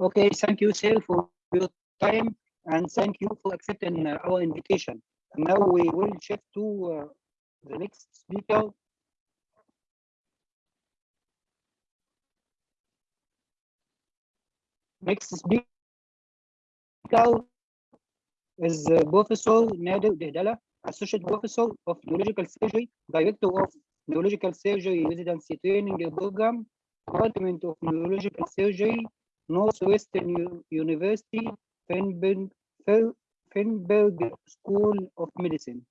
Okay, thank you, Sir, for your time and thank you for accepting uh, our invitation. And now we will shift to uh, the next speaker. Next speaker is uh, Professor Nader Dahdaleh, Associate Professor of Neurological Surgery, Director of Neurological Surgery Residency Training Program, Department of Neurological Surgery, Northwestern U University, Feinberg School of Medicine.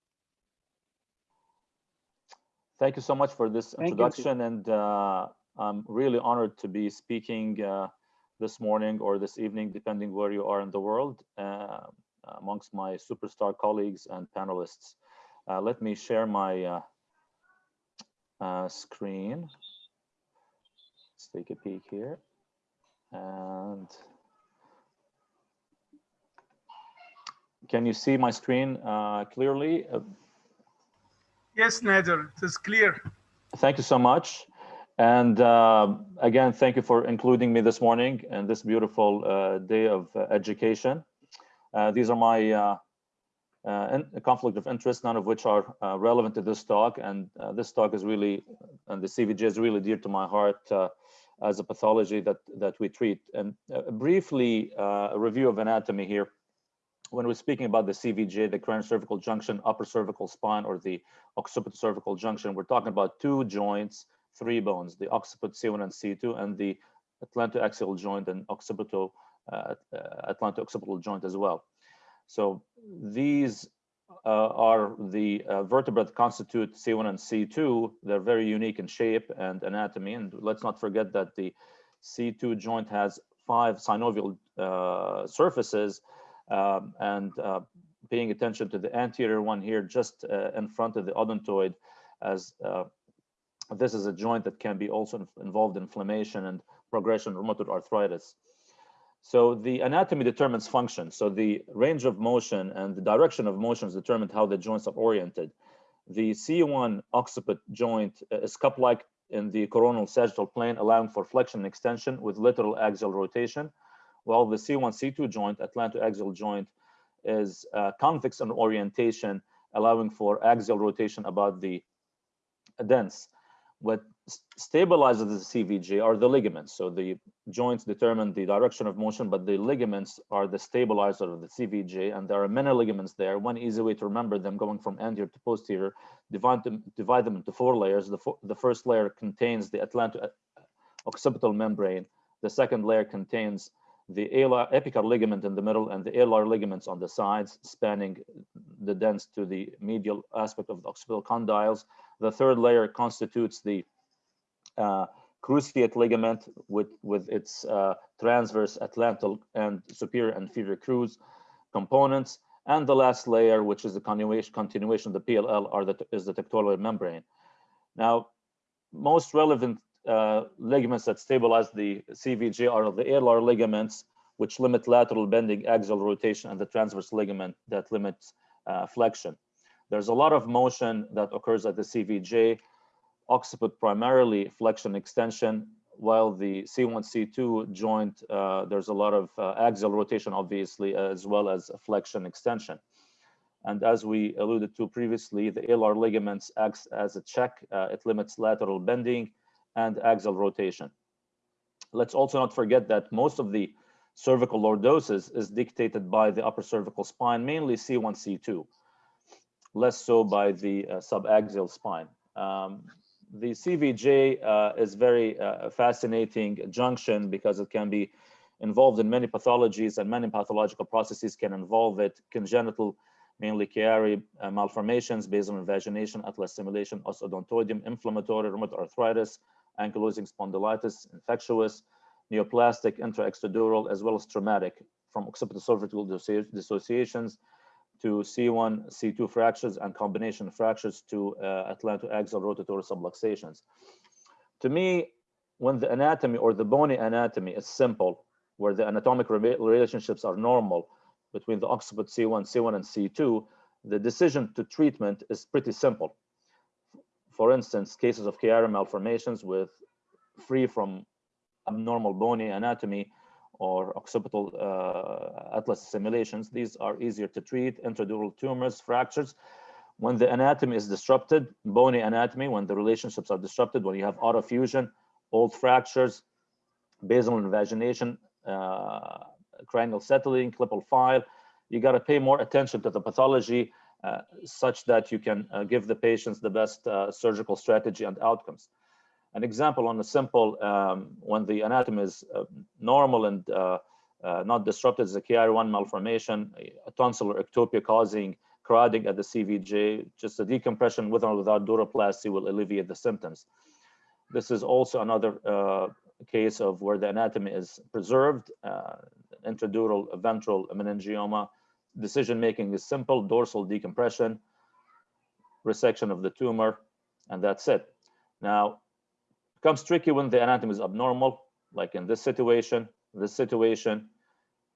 Thank you so much for this Thank you, introduction, and uh, I'm really honored to be speaking uh, this morning or this evening, depending where you are in the world, uh, amongst my superstar colleagues and panelists. Uh, let me share my uh, uh, screen. Let's take a peek here. And can you see my screen uh, clearly? Uh, Yes, Nader, it is clear. Thank you so much. And uh, again, thank you for including me this morning and this beautiful uh, day of uh, education. Uh, these are my uh, uh, conflict of interest, none of which are relevant to this talk. And this talk is really, and the CVJ is really dear to my heart as a pathology that, that we treat. And briefly, a review of anatomy here when we're speaking about the CVJ, the cranial-cervical junction, upper cervical spine, or the occipito-cervical junction, we're talking about two joints, three bones, the occiput C1 and C2, and the atlantoaxial joint and occipital, uh, uh, atlanto-occipital joint as well. So these uh, are the uh, vertebrae constitute C1 and C2. They're very unique in shape and anatomy. And let's not forget that the C2 joint has five synovial uh, surfaces um, and uh, paying attention to the anterior one here just uh, in front of the odontoid as uh, this is a joint that can be also involved in inflammation and progression of rheumatoid arthritis. So the anatomy determines function. So the range of motion and the direction of motion is determined how the joints are oriented. The C1 occiput joint is cup-like in the coronal sagittal plane, allowing for flexion and extension with lateral axial rotation while the C1-C2 joint, atlantoaxial joint, is uh, convex in orientation, allowing for axial rotation about the dens. What stabilizes the CVJ are the ligaments. So the joints determine the direction of motion, but the ligaments are the stabilizer of the CVJ, and there are many ligaments there. One easy way to remember them going from anterior to posterior, divide them, divide them into four layers. The, the first layer contains the atlanto-occipital membrane. The second layer contains the alar, apical ligament in the middle and the alar ligaments on the sides spanning the dens to the medial aspect of the occipital condyles. The third layer constitutes the uh, cruciate ligament with, with its uh, transverse atlantal and superior and inferior crus components. And the last layer, which is the continuation, continuation of the PLL, are the, is the tectorial membrane. Now, most relevant uh, ligaments that stabilize the CVJ are the alar ligaments, which limit lateral bending, axial rotation, and the transverse ligament that limits uh, flexion. There's a lot of motion that occurs at the CVJ, occiput primarily flexion extension, while the C1, C2 joint, uh, there's a lot of uh, axial rotation, obviously, as well as flexion extension. And as we alluded to previously, the alar ligaments acts as a check. Uh, it limits lateral bending, and axial rotation. Let's also not forget that most of the cervical lordosis is dictated by the upper cervical spine, mainly C1, C2, less so by the uh, subaxial spine. Um, the CVJ uh, is very uh, fascinating junction because it can be involved in many pathologies and many pathological processes can involve it, congenital, mainly Chiari uh, malformations, basal invagination, atlas assimilation, ostodontoideum, inflammatory rheumatoid arthritis, ankylosing spondylitis, infectious, neoplastic, intra-extradural, as well as traumatic from occipital-cervical dissociations to C1, C2 fractures and combination fractures to uh, atlantoaxial rotatory subluxations. To me, when the anatomy or the bony anatomy is simple, where the anatomic relationships are normal between the occiput C1, C1 and C2, the decision to treatment is pretty simple for instance, cases of Chiari malformations with free from abnormal bony anatomy or occipital uh, atlas assimilations. These are easier to treat, intradural tumors, fractures. When the anatomy is disrupted, bony anatomy, when the relationships are disrupted, when you have autofusion, old fractures, basal invagination, uh, cranial settling, Klippel-Feil, you got to pay more attention to the pathology uh, such that you can uh, give the patients the best uh, surgical strategy and outcomes. An example on a simple, um, when the anatomy is uh, normal and uh, uh, not disrupted is a Chiari 1 malformation, a tonsillar ectopia causing crowding at the CVJ, just a decompression with or without duroplasty will alleviate the symptoms. This is also another case of where the anatomy is preserved, intradural ventral meningioma, decision making is simple, dorsal decompression, resection of the tumor, and that's it. Now, becomes tricky when the anatomy is abnormal, like in this situation, this situation,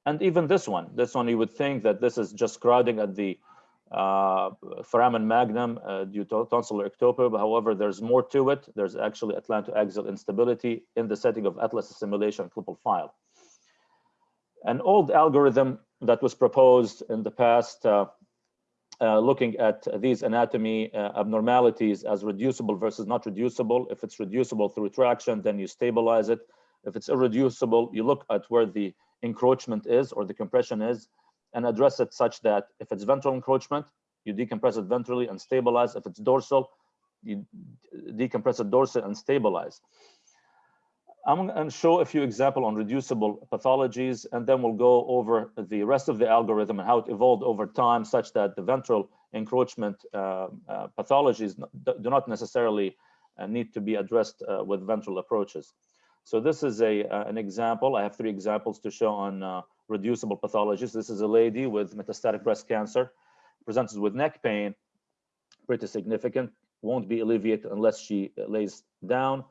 and even this one. This one, you would think that this is just crowding at the uh, foramen magnum uh, due to tonsillar ectopia. However, there's more to it. There's actually atlantoaxial instability in the setting of atlas assimilation Klippel-Feil. An old algorithm that was proposed in the past uh, uh, looking at these anatomy uh, abnormalities as reducible versus not reducible. If it's reducible through traction, then you stabilize it. If it's irreducible, you look at where the encroachment is or the compression is and address it such that if it's ventral encroachment, you decompress it ventrally and stabilize. If it's dorsal, you decompress it dorsal and stabilize. I'm going to show a few example on reducible pathologies, and then we'll go over the rest of the algorithm and how it evolved over time such that the ventral encroachment uh, uh, pathologies do not necessarily uh, need to be addressed uh, with ventral approaches. So this is a uh, an example. I have three examples to show on uh, reducible pathologies. This is a lady with metastatic breast cancer, presents with neck pain, pretty significant, won't be alleviated unless she lays down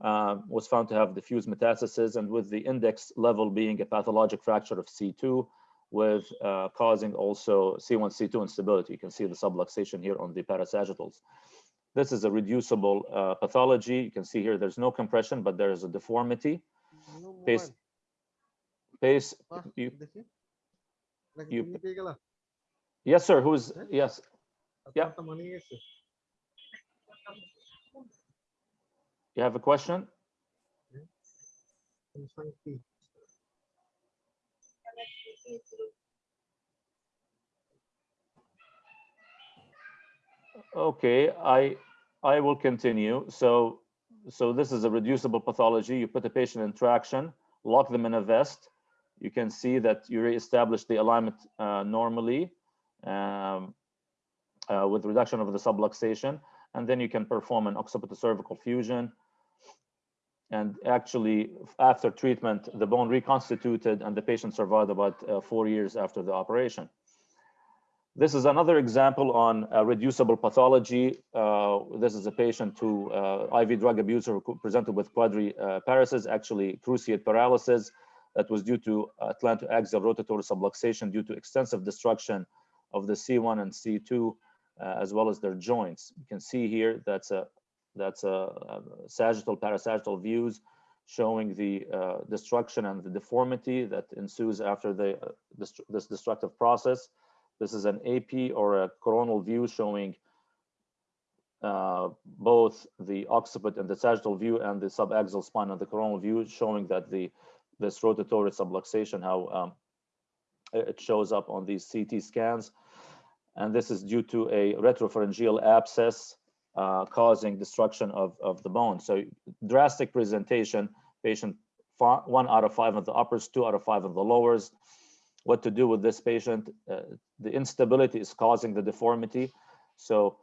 uh, was found to have diffuse metastasis and with the index level being a pathologic fracture of C2 with uh, causing also C1, C2 instability. You can see the subluxation here on the parasagittals. This is a reducible uh, pathology. You can see here there's no compression, but there is a deformity. Pace, pace, you, you, yes, sir. Who's, yes. Yeah. You have a question? Okay, I I will continue. So so this is a reducible pathology. You put the patient in traction, lock them in a vest. You can see that you reestablish the alignment uh, normally um, uh, with reduction of the subluxation, and then you can perform an occipitocervical fusion and actually after treatment the bone reconstituted and the patient survived about uh, four years after the operation. This is another example on reducible pathology. Uh, this is a patient who uh, iv drug abuser presented with quadriparesis actually cruciate paralysis. That was due to atlantoaxial rotatory subluxation due to extensive destruction of the c1 and c2 uh, as well as their joints. You can see here that's a that's a, a sagittal parasagittal views showing the uh, destruction and the deformity that ensues after the uh, this destructive process. This is an AP or a coronal view showing uh, both the occiput and the sagittal view and the subaxial spine of the coronal view showing that the this rotatory subluxation, how um, it shows up on these CT scans. And this is due to a retropharyngeal abscess uh, causing destruction of, of the bone. So drastic presentation, patient one out of five of the uppers, two out of five of the lowers. What to do with this patient? Uh, the instability is causing the deformity. So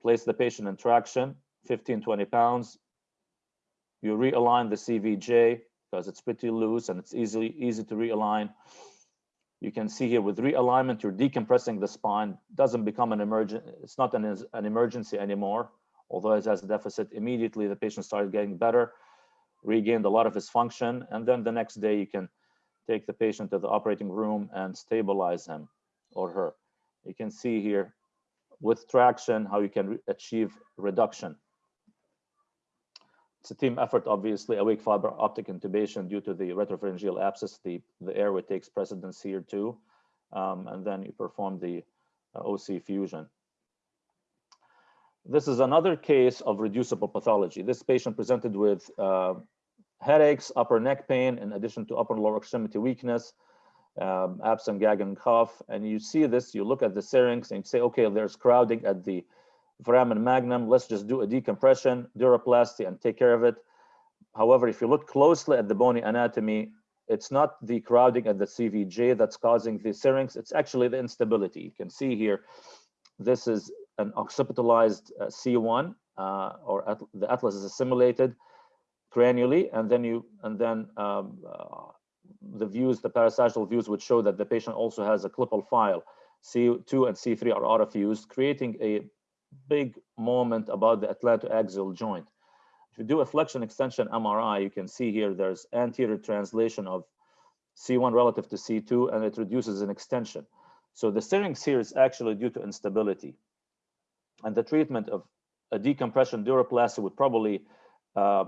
place the patient in traction, 15, 20 pounds. You realign the CVJ because it's pretty loose and it's easily easy to realign. You can see here with realignment, you're decompressing the spine, doesn't become an emergent, it's not an, an emergency anymore, although it has a deficit. Immediately the patient started getting better, regained a lot of his function, and then the next day you can take the patient to the operating room and stabilize him or her. You can see here with traction how you can achieve reduction. It's a team effort, obviously, awake fiber optic intubation due to the retropharyngeal abscess. The, the airway takes precedence here too. Um, and then you perform the uh, OC fusion. This is another case of reducible pathology. This patient presented with uh, headaches, upper neck pain, in addition to upper lower extremity weakness, um, absent gag and cough. And you see this, you look at the syrinx and you say, okay, there's crowding at the foramen magnum. Let's just do a decompression, duroplasty, and take care of it. However, if you look closely at the bony anatomy, it's not the crowding at the CVJ that's causing the syrinx. It's actually the instability. You can see here, this is an occipitalized uh, C1, uh, or at, the atlas is assimilated cranially, and then you and then um, uh, the views, the parasagittal views would show that the patient also has a Klippel-Feil. C2 and C3 are autofused, creating a big moment about the atlantoaxial joint. If you do a flexion extension MRI, you can see here there's anterior translation of C1 relative to C2, and it reduces an extension. So the syrinx here is actually due to instability. And the treatment of a decompression duroplasty would probably uh,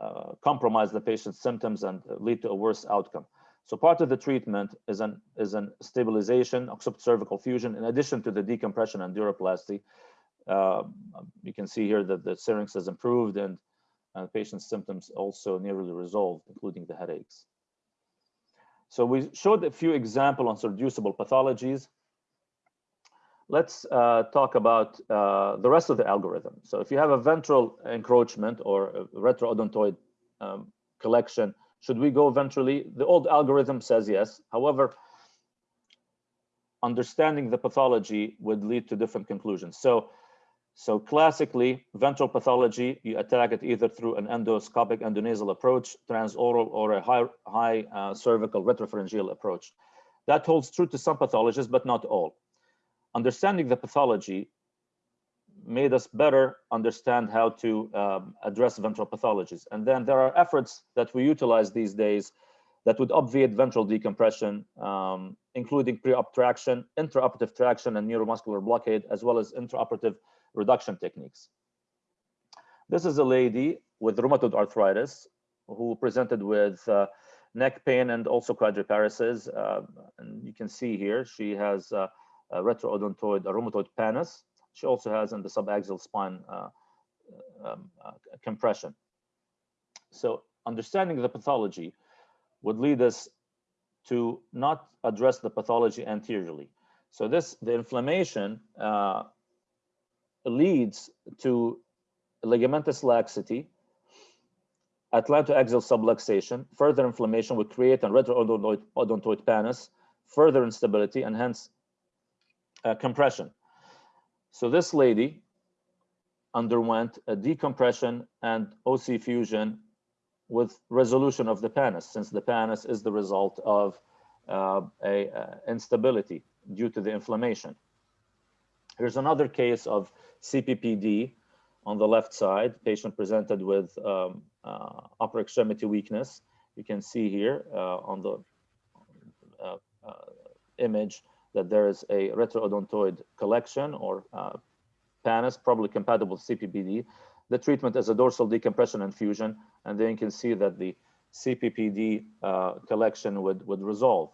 uh, compromise the patient's symptoms and lead to a worse outcome. So part of the treatment is an is an stabilization, occipital cervical fusion, in addition to the decompression and duroplasty. Uh, you can see here that the syrinx has improved and uh, patient's symptoms also nearly resolved, including the headaches. So we showed a few examples on reducible pathologies. Let's uh, talk about uh, the rest of the algorithm. So if you have a ventral encroachment or retroodontoid um, collection, should we go ventrally? The old algorithm says yes. However, understanding the pathology would lead to different conclusions. So so classically, ventral pathology, you attack it either through an endoscopic endonasal approach, transoral, or a high, high uh, cervical retropharyngeal approach. That holds true to some pathologists, but not all. Understanding the pathology made us better understand how to um, address ventral pathologies. And then there are efforts that we utilize these days that would obviate ventral decompression, um, including pre-op traction, intraoperative traction, and neuromuscular blockade, as well as intraoperative reduction techniques. This is a lady with rheumatoid arthritis who presented with uh, neck pain and also quadriparesis. Uh, and you can see here, she has uh, a retroodontoid, a rheumatoid pannus. She also has in the subaxial spine uh, um, uh, compression. So understanding the pathology would lead us to not address the pathology anteriorly. So this, the inflammation uh, leads to ligamentous laxity, atlantoaxial subluxation, further inflammation would create a retroodontoid pannus, further instability, and hence uh, compression. So this lady underwent a decompression and OC fusion with resolution of the pannus, since the pannus is the result of uh, a uh, instability due to the inflammation. Here's another case of CPPD on the left side, patient presented with um, uh, upper extremity weakness. You can see here uh, on the uh, uh image that there is a retroodontoid collection or uh, pannus, probably compatible with CPPD. The treatment is a dorsal decompression and fusion, and then you can see that the CPPD uh, collection would, would resolve.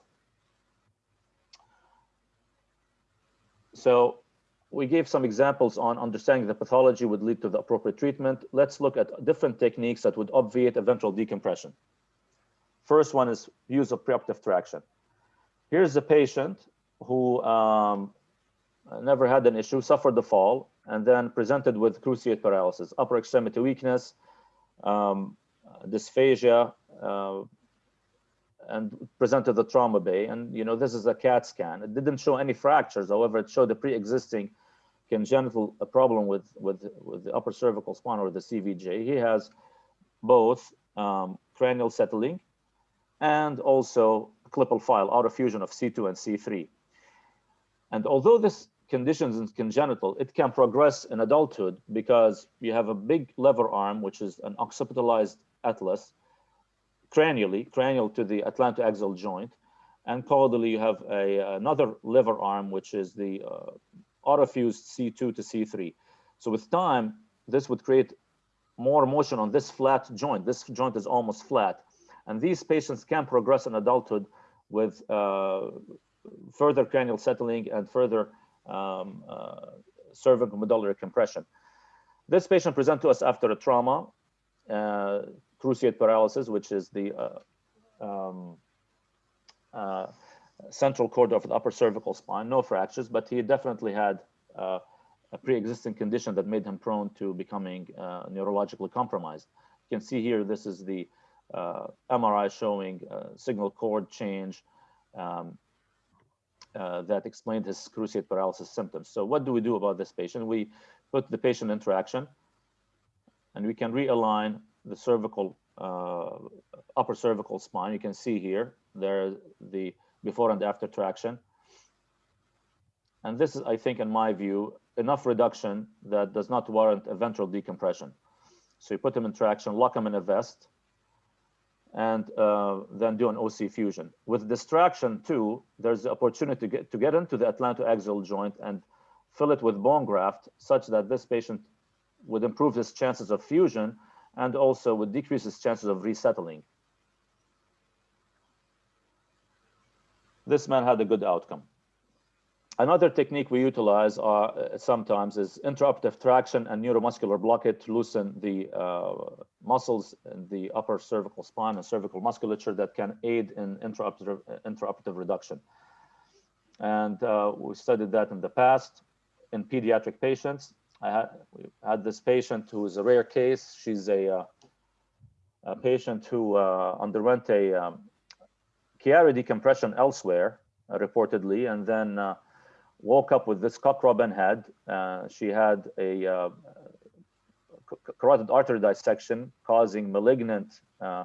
So we gave some examples on understanding the pathology would lead to the appropriate treatment. Let's look at different techniques that would obviate eventual decompression. First one is use of preoperative traction. Here's a patient who um, never had an issue, suffered the fall, and then presented with cruciate paralysis, upper extremity weakness, um, dysphagia, uh, and presented the trauma bay. And you know, this is a CAT scan. It didn't show any fractures. However, it showed a pre-existing congenital a problem with with with the upper cervical spine or the CVJ. He has both um, cranial settling and also Klippel-Feil autofusion of C2 and C3. And although this condition is congenital, it can progress in adulthood because you have a big lever arm, which is an occipitalized atlas, cranially, cranial to the atlantoaxial joint, and caudally you have a, another lever arm, which is the uh, autofused C2 to C3. So with time, this would create more motion on this flat joint. This joint is almost flat. And these patients can progress in adulthood with uh, further cranial settling and further um, uh, cervical medullary compression. This patient presented to us after a trauma, uh, cruciate paralysis, which is the uh, um, uh, central cord of the upper cervical spine, no fractures, but he definitely had uh, a pre-existing condition that made him prone to becoming uh, neurologically compromised. You can see here, this is the uh, MRI showing uh, signal cord change um, uh, that explained his cruciate paralysis symptoms. So what do we do about this patient? We put the patient interaction and we can realign the cervical, uh, upper cervical spine. You can see here, there the before and after traction. And this is, I think, in my view, enough reduction that does not warrant a ventral decompression. So you put them in traction, lock them in a vest, and uh, then do an OC fusion. With distraction too, there's the opportunity to get, to get into the atlantoaxial joint and fill it with bone graft such that this patient would improve his chances of fusion and also would decrease his chances of resettling. This man had a good outcome. Another technique we utilize uh, sometimes is intraoperative traction and neuromuscular blockade to loosen the uh, muscles in the upper cervical spine and cervical musculature that can aid in intraoperative, intraoperative reduction. And uh, we studied that in the past in pediatric patients. I had, we had this patient who is a rare case. She's a, uh, a patient who uh, underwent a um, Chiari decompression elsewhere, uh, reportedly, and then woke up with this cock robin head. Uh, she had a uh, carotid artery dissection causing malignant uh,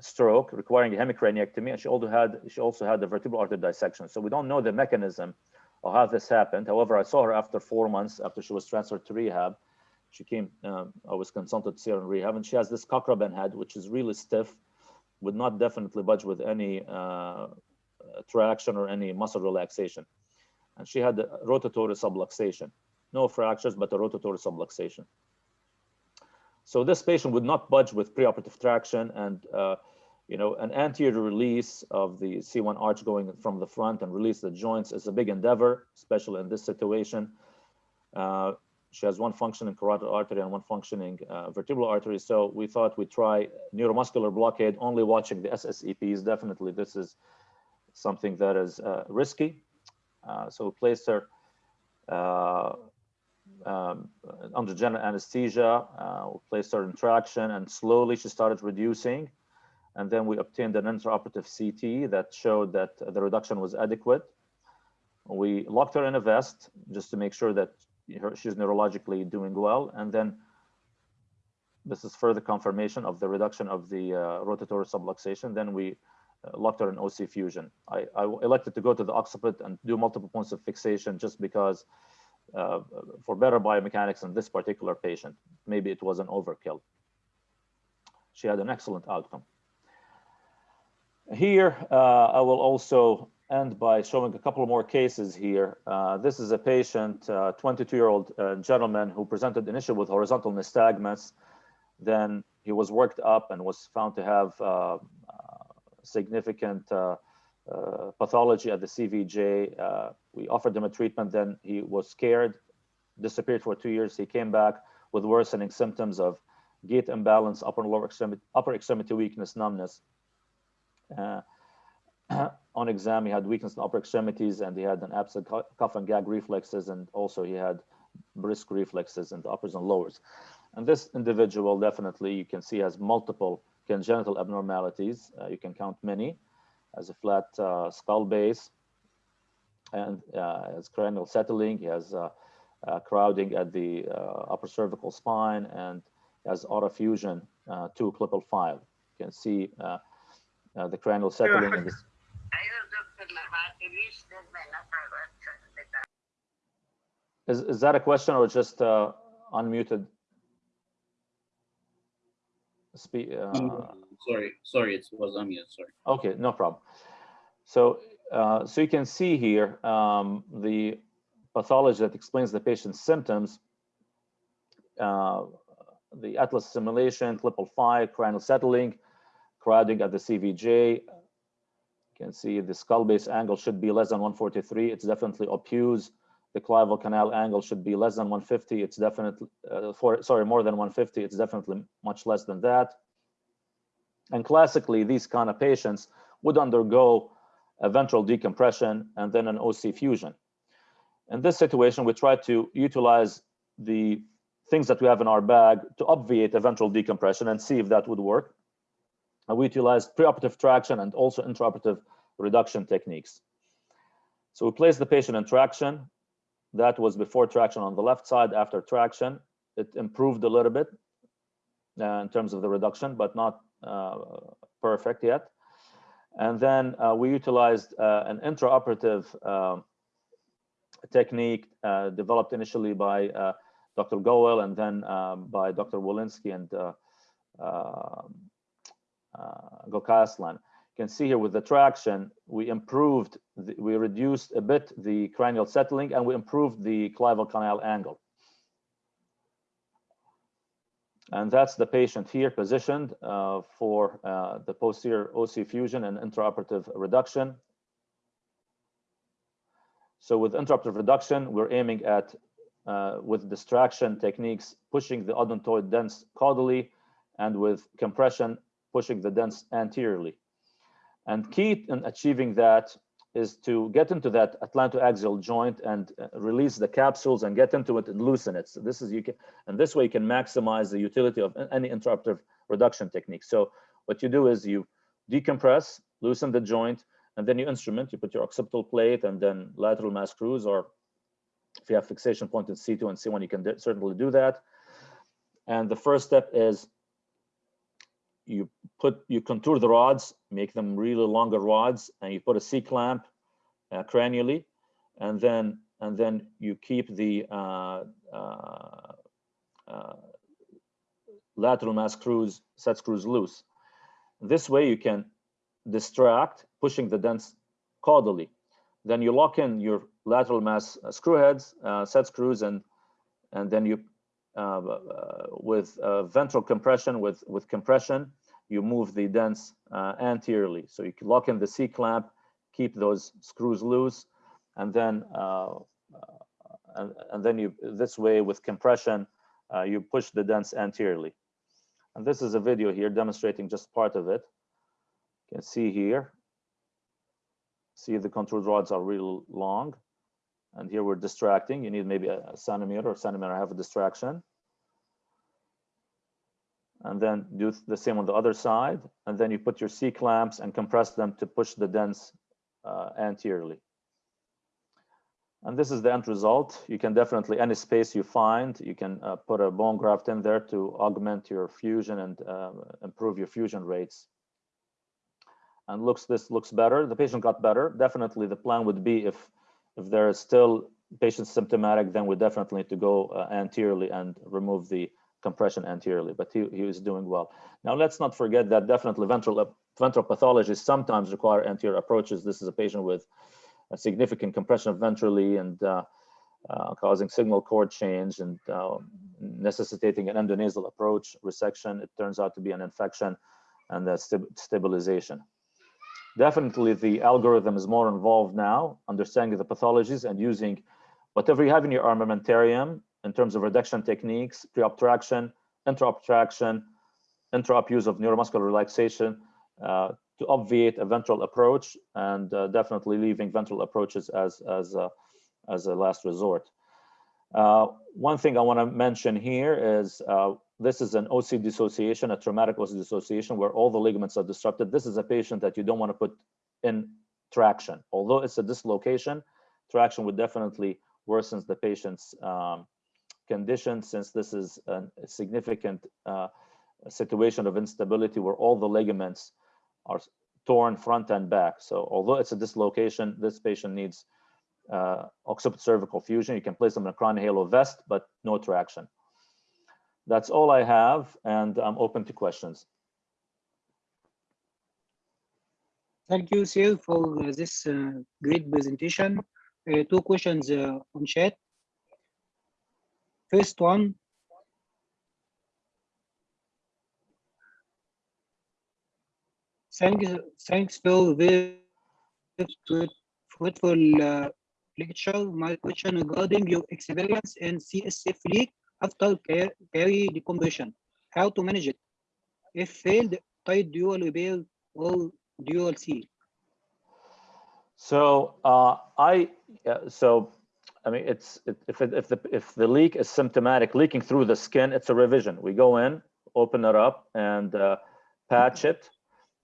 stroke requiring a hemicraniectomy. And she also had she also had a vertebral artery dissection. So we don't know the mechanism of how this happened. However, I saw her after four months after she was transferred to rehab. She came, um, I was consulted to see her in rehab, and she has this cock robin head, which is really stiff, would not definitely budge with any uh, traction or any muscle relaxation and she had rotatory subluxation. No fractures, but a rotatory subluxation. So this patient would not budge with preoperative traction and uh, you know, an anterior release of the C1 arch going from the front and release the joints is a big endeavor, especially in this situation. Uh, she has one functioning carotid artery and one functioning uh, vertebral artery. So we thought we'd try neuromuscular blockade, only watching the SSEPs. Definitely this is something that is uh, risky. Uh, so we placed her uh, um, under general anesthesia, uh, we placed her in traction and slowly she started reducing. And then we obtained an intraoperative CT that showed that the reduction was adequate. We locked her in a vest just to make sure that her, she's neurologically doing well. And then this is further confirmation of the reduction of the uh, rotatory subluxation. Then we Locked and OC fusion. I, I elected to go to the occiput and do multiple points of fixation just because uh, for better biomechanics in this particular patient, maybe it was an overkill. She had an excellent outcome. Here, uh, I will also end by showing a couple more cases here. Uh, this is a patient, 22-year-old uh, gentleman who presented initially with horizontal nystagmus. Then he was worked up and was found to have uh, significant uh, uh, pathology at the CVJ. Uh, we offered him a treatment, then he was scared, disappeared for two years. He came back with worsening symptoms of gait imbalance, upper and lower extremity, upper extremity weakness, numbness. Uh, Uh, on exam, he had weakness in upper extremities and he had an absent cuff and gag reflexes, and also he had brisk reflexes in the uppers and lowers. And this individual definitely you can see has multiple congenital abnormalities. Uh, you can count many as a flat uh, skull base and uh, has cranial settling. He has uh, uh, crowding at the upper cervical spine and has autofusion to Klippel-Feil. You can see the cranial settling in this. Is, is that a question or just uh, unmuted? Uh, sorry, sorry, it was on mute. Sorry. Okay, no problem. So, uh, so you can see here um, the pathology that explains the patient's symptoms. Uh, the Atlas assimilation, Clipple 5, cranial settling, crowding at the CVJ. You can see the skull base angle should be less than 143. It's definitely obtuse. The clival canal angle should be less than 150. It's definitely, uh, for, sorry, more than 150. It's definitely much less than that. And classically, these kind of patients would undergo a ventral decompression and then an OC fusion. In this situation, we try to utilize the things that we have in our bag to obviate a ventral decompression and see if that would work. We utilized preoperative traction and also intraoperative reduction techniques. So we placed the patient in traction. That was before traction on the left side. After traction, it improved a little bit uh, in terms of the reduction, but not uh, perfect yet. And then uh, we utilized uh, an intraoperative um, technique uh, developed initially by uh, Dr. Goel and then um, by Dr. Wolinsky and uh, Gokaslan. You can see here with the traction, we improved, the, we reduced a bit the cranial settling and we improved the clival canal angle. And that's the patient here positioned uh, for uh, the posterior OC fusion and intraoperative reduction. So with intraoperative reduction, we're aiming at, uh, with distraction techniques, pushing the odontoid dens caudally, and with compression, pushing the dens anteriorly. And key in achieving that is to get into that atlantoaxial joint and uh, release the capsules and get into it and loosen it. So this is you can, and this way you can maximize the utility of any intraoperative reduction technique. So what you do is you decompress, loosen the joint, and then you instrument, you put your occipital plate and then lateral mass screws, or if you have fixation point in C2 and C1, you can certainly do that. And the first step is you put you contour the rods, make them really longer rods, and you put a C clamp uh, cranially, and then and then you keep the uh, uh, uh, lateral mass screws set screws loose. This way you can distract, pushing the dens caudally. Then you lock in your lateral mass uh, screw heads, uh, set screws, and and then you Uh, uh, with uh, ventral compression, with, with compression, you move the dens uh, anteriorly. So you lock in the C-clamp, keep those screws loose, and then and, and then you this way with compression, you push the dens anteriorly. And this is a video here demonstrating just part of it. You can see here, see the contour rods are really long. And here we're distracting. You need maybe a, centimeter or centimeter and a half of distraction. And then do the same on the other side. And then you put your C clamps and compress them to push the dens uh, anteriorly. And this is the end result. You can definitely, any space you find, you can uh, put a bone graft in there to augment your fusion and uh, improve your fusion rates. And looks, this looks better. The patient got better. Definitely the plan would be if if there is still patient symptomatic, then we definitely need to go uh, anteriorly and remove the compression anteriorly, but he, he was doing well. Now, let's not forget that definitely ventral, ventral pathologies sometimes require anterior approaches. This is a patient with a significant compression ventrally and uh, uh, causing signal cord change and uh, necessitating an endonasal approach resection. It turns out to be an infection and st stabilization definitely the algorithm is more involved now, understanding the pathologies and using whatever you have in your armamentarium in terms of reduction techniques, pre-op traction, intra-op use of neuromuscular relaxation uh, to obviate a ventral approach and uh, definitely leaving ventral approaches as, as, a, as a last resort. Uh, one thing I want to mention here is uh, this is an OC dissociation, a traumatic OC dissociation where all the ligaments are disrupted. This is a patient that you don't want to put in traction. Although it's a dislocation, traction would definitely worsens the patient's um, condition since this is a significant uh, situation of instability where all the ligaments are torn front and back. So although it's a dislocation, this patient needs uh, occiput cervical fusion. You can place them in a crown halo vest, but no traction. That's all I have, and I'm open to questions. Thank you, Sil, for uh, this uh, great presentation. Uh, two questions uh, on chat. First one. Thanks, thanks for the fruitful uh, lecture. My question regarding your experience in CSF leak after ca- Chiari decompression. How to manage it? If failed, tight dural repair or dural seal. So uh, I, uh, so, I mean, it's, it- if, it- if the, if the leak is symptomatic, leaking through the skin, it's a revision. We go in, open it up and uh, patch it.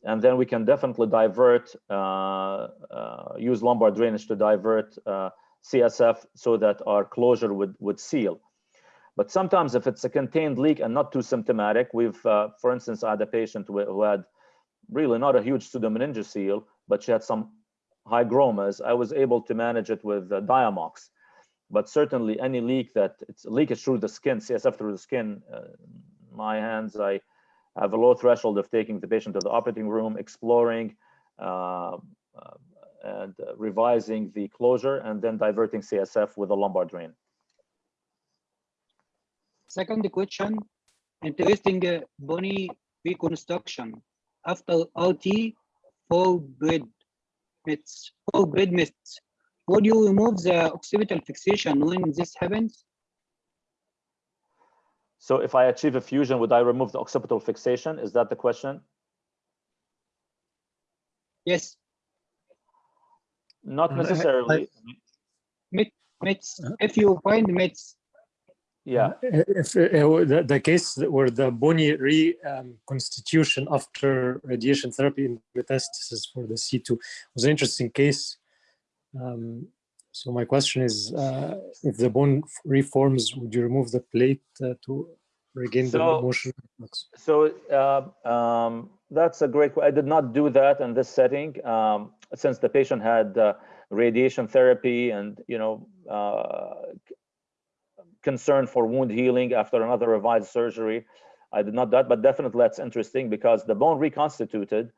And then we can definitely divert, uh, uh, use lumbar drainage to divert CSF so that our closure would, would seal. But sometimes if it's a contained leak and not too symptomatic, we've, uh, for instance, I had a patient who had really not a huge pseudomeningocele, but she had some hygromas, I was able to manage it with uh, Diamox. But certainly any leak that it's leakage through the skin, CSF through the skin, uh, my hands, I have a low threshold of taking the patient to the operating room, exploring, uh, uh, and uh, revising the closure, and then diverting CSF with a lumbar drain. Second question, interesting uh, bony reconstruction after RT for bread myths, for bread myths. Would you remove the occipital fixation when this happens? So if I achieve a fusion, would I remove the occipital fixation? Is that the question? Yes, Not Uh, I- I- necessarily. myths. If you find myths, Yeah, If uh, the, the case where the bony reconstitution after radiation therapy in metastasis for the C2 was an interesting case. Um, so my question is, uh, if the bone reforms, would you remove the plate uh, to regain the motion? So uh, um, that's a great. I did not do that in this setting um, since the patient had uh, radiation therapy and you know uh, concern for wound healing after another revised surgery. I did not that, but definitely that's interesting because the bone reconstituted,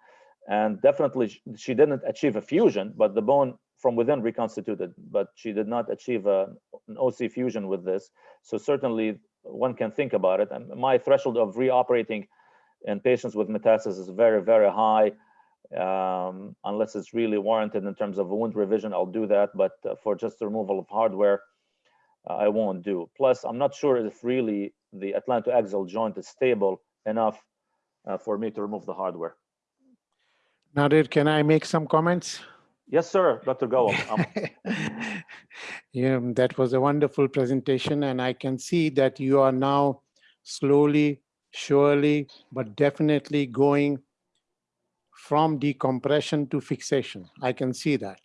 and definitely she didn't achieve a fusion, but the bone from within reconstituted, but she did not achieve a, an OC fusion with this. So certainly one can think about it. And my threshold of reoperating in patients with metastasis is very, very high. Um, unless it's really warranted in terms of wound revision, I'll do that. But uh, for just the removal of hardware, I won't do. Plus, I'm not sure if really the atlantoaxial joint is stable enough uh, for me to remove the hardware. Nader, can I make some comments? Yes, sir, Dr. Goel. Um, Yeah, that was a wonderful presentation and I can see that you are now slowly, surely, but definitely going from decompression to fixation. I can see that.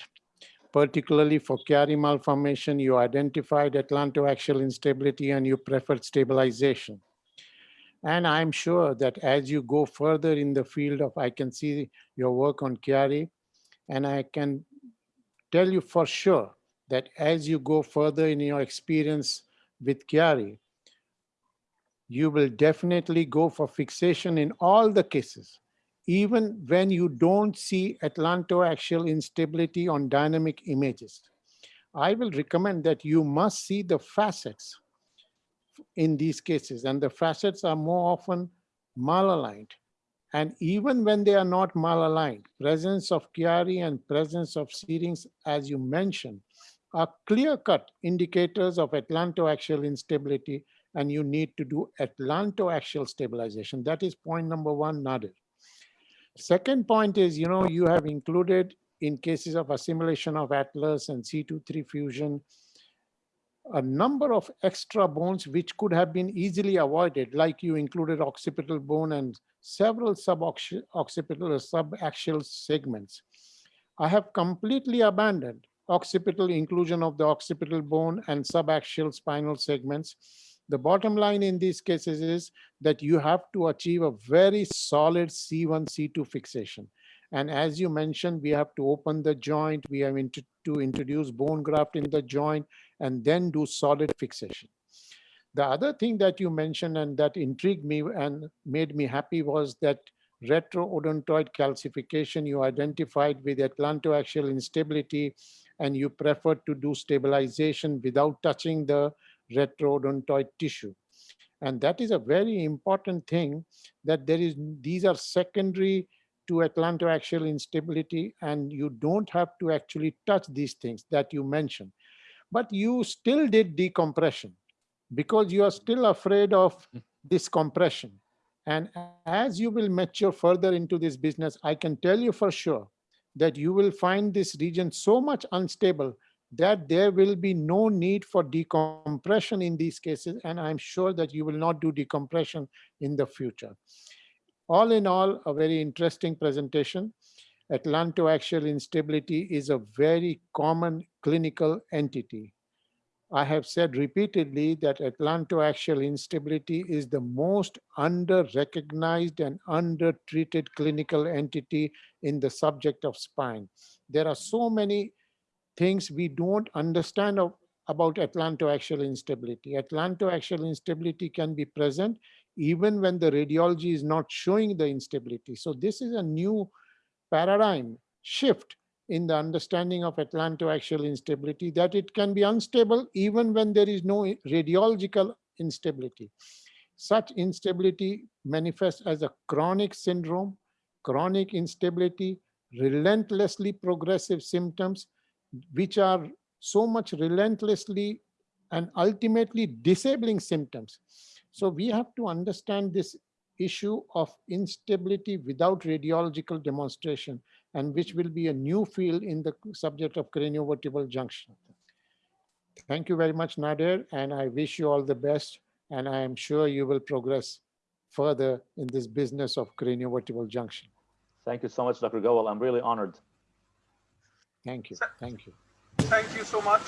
Particularly for Chiari malformation, you identified atlantoaxial instability and you preferred stabilization. And I'm sure that as you go further in the field of, I can see your work on Chiari, and I can tell you for sure that as you go further in your experience with Chiari, you will definitely go for fixation in all the cases, even when you don't see atlantoaxial instability on dynamic images. I will recommend that you must see the facets in these cases, and the facets are more often malaligned. And even when they are not malaligned, presence of Chiari and presence of serines, as you mentioned, are clear-cut indicators of atlantoaxial instability, and you need to do atlantoaxial stabilization. That is point number one, Nader. Second point is, you know, you have included in cases of assimilation of atlas and C2-3 fusion, a number of extra bones which could have been easily avoided, like you included occipital bone and several suboccipital or subaxial segments. I have completely abandoned occipital inclusion of the occipital bone and subaxial spinal segments. The bottom line in these cases is that you have to achieve a very solid C1, C2 fixation. And as you mentioned, we have to open the joint, we have to introduce bone graft in the joint, and then do solid fixation. The other thing that you mentioned and that intrigued me and made me happy was that retroodontoid calcification you identified with atlantoaxial instability and you preferred to do stabilization without touching the retroodontoid tissue. And that is a very important thing that there is, these are secondary to atlantoaxial instability and you don't have to actually touch these things that you mentioned. But you still did decompression because you are still afraid of this compression. And as you will mature further into this business, I can tell you for sure that you will find this region so much unstable that there will be no need for decompression in these cases. And I'm sure that you will not do decompression in the future. All in all, a very interesting presentation. Atlantoaxial instability is a very common clinical entity. I have said repeatedly that atlantoaxial instability is the most under-recognized and under-treated clinical entity in the subject of spine. There are so many things we don't understand of, about atlantoaxial instability. Atlantoaxial instability can be present even when the radiology is not showing the instability. So this is a new paradigm shift in the understanding of atlantoaxial instability that it can be unstable even when there is no radiological instability. Such instability manifests as a chronic syndrome, chronic instability, relentlessly progressive symptoms, which are so much relentlessly and ultimately disabling symptoms. So we have to understand this issue of instability without radiological demonstration and which will be a new field in the subject of craniovertebral junction. Thank you very much, Nader, and I wish you all the best. And I am sure you will progress further in this business of craniovertebral junction. Thank you so much, Dr. Goel. I'm really honored. Thank you. Thank you. Thank you so much.